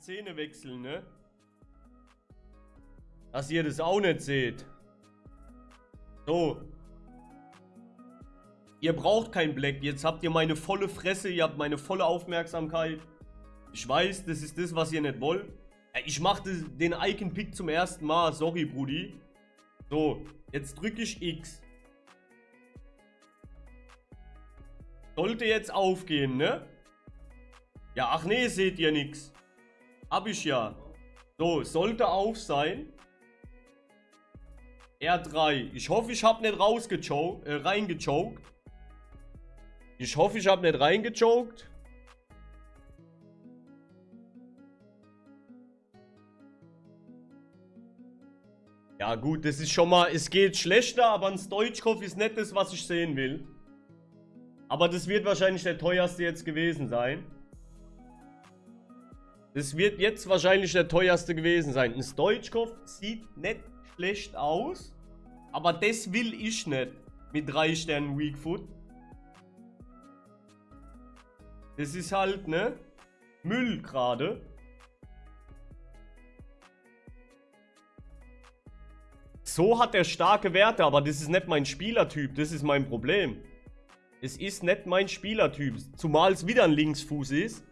Szene wechseln, ne? Dass ihr das auch nicht seht. So. Ihr braucht kein Black. Jetzt habt ihr meine volle Fresse. Ihr habt meine volle Aufmerksamkeit. Ich weiß, das ist das, was ihr nicht wollt. Ich mache den Icon-Pick zum ersten Mal. Sorry, Brudi. So, jetzt drücke ich X. Sollte jetzt aufgehen, ne? Ja, ach nee, seht ihr nix. Hab ich ja. So, sollte auf sein. R3. Ich hoffe, ich habe nicht rausgechoked, äh, reingechoked. Ich hoffe, ich habe nicht reingechoked. Ja gut, das ist schon mal, es geht schlechter, aber ein Stoichkov ist nicht das, was ich sehen will. Aber das wird wahrscheinlich der teuerste jetzt gewesen sein. Das wird jetzt wahrscheinlich der teuerste gewesen sein. Ein Stoichkov sieht nicht schlecht aus, aber das will ich nicht mit drei Sternen Weakfoot. Das ist halt, ne? Müll gerade. So hat er starke Werte, aber das ist nicht mein Spielertyp. Das ist mein Problem. Es ist nicht mein Spielertyp. Zumal es wieder ein Linksfuß ist.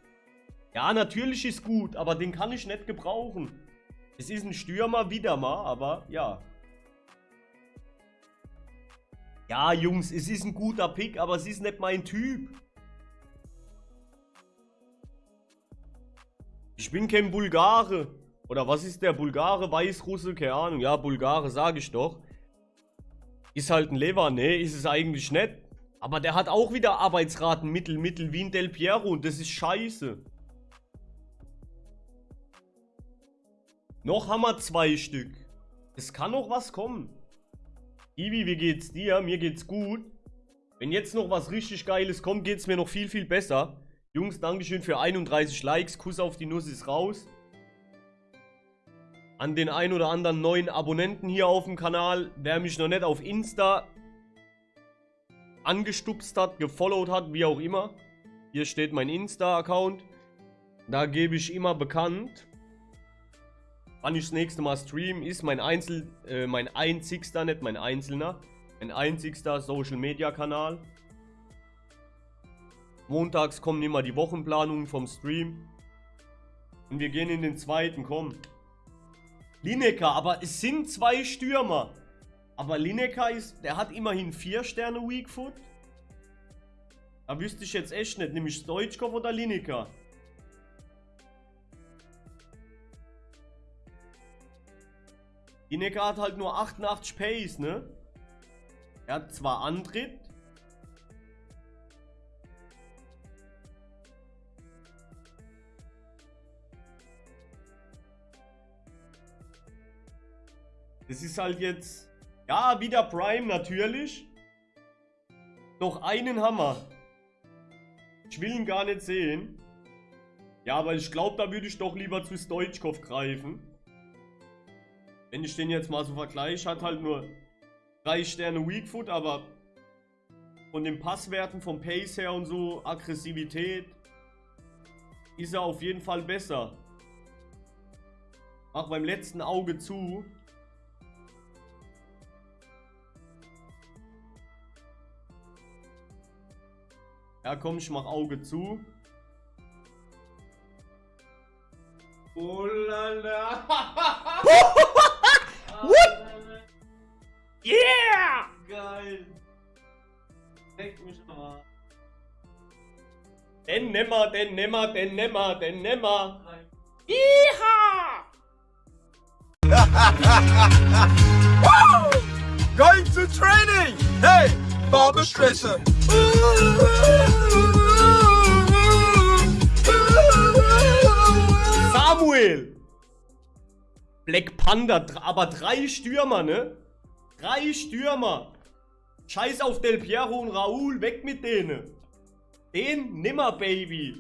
Ja, natürlich ist gut, aber den kann ich nicht gebrauchen. Es ist ein Stürmer, wieder mal, aber ja. Ja, Jungs, es ist ein guter Pick, aber es ist nicht mein Typ. Ich bin kein Bulgare. Oder was ist der Bulgare, Weißrusse? Keine Ahnung. Ja, Bulgare, sage ich doch. Ist halt ein Lever. Nee, ist es eigentlich nicht. Aber der hat auch wieder Arbeitsraten Mittel, Mittel wie ein Del Piero. Und das ist scheiße. Noch haben wir zwei Stück. Es kann noch was kommen. Ibi, wie geht's dir? Mir geht's gut. Wenn jetzt noch was richtig Geiles kommt, geht's mir noch viel, viel besser. Jungs, Dankeschön für 31 Likes. Kuss auf die Nuss ist raus an den ein oder anderen neuen Abonnenten hier auf dem Kanal. Wer mich noch nicht auf Insta angestupst hat, gefollowt hat, wie auch immer. Hier steht mein Insta-Account. Da gebe ich immer bekannt, wann ich das nächste Mal stream. Ist mein Einzel, äh, mein einzigster, nicht mein einzelner, mein einzigster Social-Media-Kanal. Montags kommen immer die Wochenplanungen vom Stream. Und wir gehen in den zweiten, komm. Lineker, aber es sind zwei Stürmer. Aber Lineker ist, der hat immerhin vier Sterne Weakfoot. Da wüsste ich jetzt echt nicht, nämlich Stoichkov oder Lineker. Lineker hat halt nur 88 Pace, ne? Er hat zwar Antritt, Das ist halt jetzt... Ja, wieder Prime natürlich. Noch einen Hammer. Ich will ihn gar nicht sehen. Ja, aber ich glaube, da würde ich doch lieber zu Stoichkov greifen. Wenn ich den jetzt mal so vergleiche, hat halt nur 3 Sterne Weakfoot, aber von den Passwerten, vom Pace her und so, Aggressivität, ist er auf jeden Fall besser. Mach beim letzten Auge zu. Ja, komm, ich mach Auge zu. Oh la la. Den nimmer, den nimmer, den nimmer, den nimmer. Iha! Going to training! Hey, Barberstresser! Samuel! Black Panda, aber drei Stürmer, ne? Drei Stürmer. Scheiß auf Del Piero und Raoul, weg mit denen. Den nimmer, Baby.